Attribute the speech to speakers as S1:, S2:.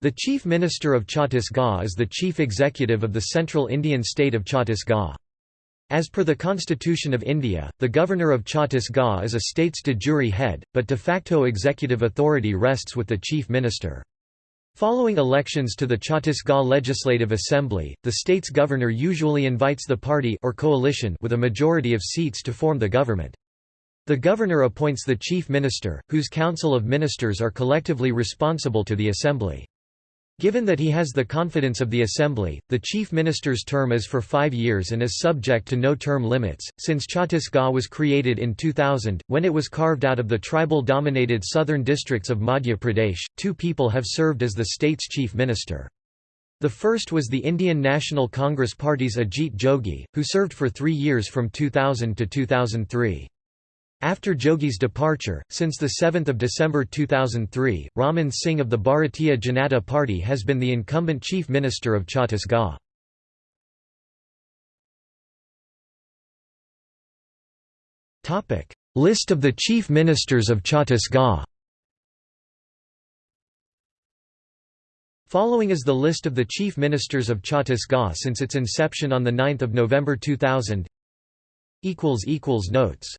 S1: The Chief Minister of Chhattisgarh is the chief executive of the central Indian state of Chhattisgarh. As per the Constitution of India, the Governor of Chhattisgarh is a state's de jure head, but de facto executive authority rests with the Chief Minister. Following elections to the Chhattisgarh Legislative Assembly, the state's governor usually invites the party or coalition with a majority of seats to form the government. The governor appoints the chief minister, whose council of ministers are collectively responsible to the assembly. Given that he has the confidence of the Assembly, the Chief Minister's term is for five years and is subject to no term limits. Since Chhattisgarh was created in 2000, when it was carved out of the tribal dominated southern districts of Madhya Pradesh, two people have served as the state's Chief Minister. The first was the Indian National Congress Party's Ajit Jogi, who served for three years from 2000 to 2003. After Jogi's departure, since 7 December 2003, Raman Singh of the Bharatiya Janata Party has been the incumbent Chief Minister of Chhattisgarh. List of the Chief Ministers of Chhattisgarh. Following is the list of the Chief Ministers of Chhattisgarh since its inception on 9 November 2000 Notes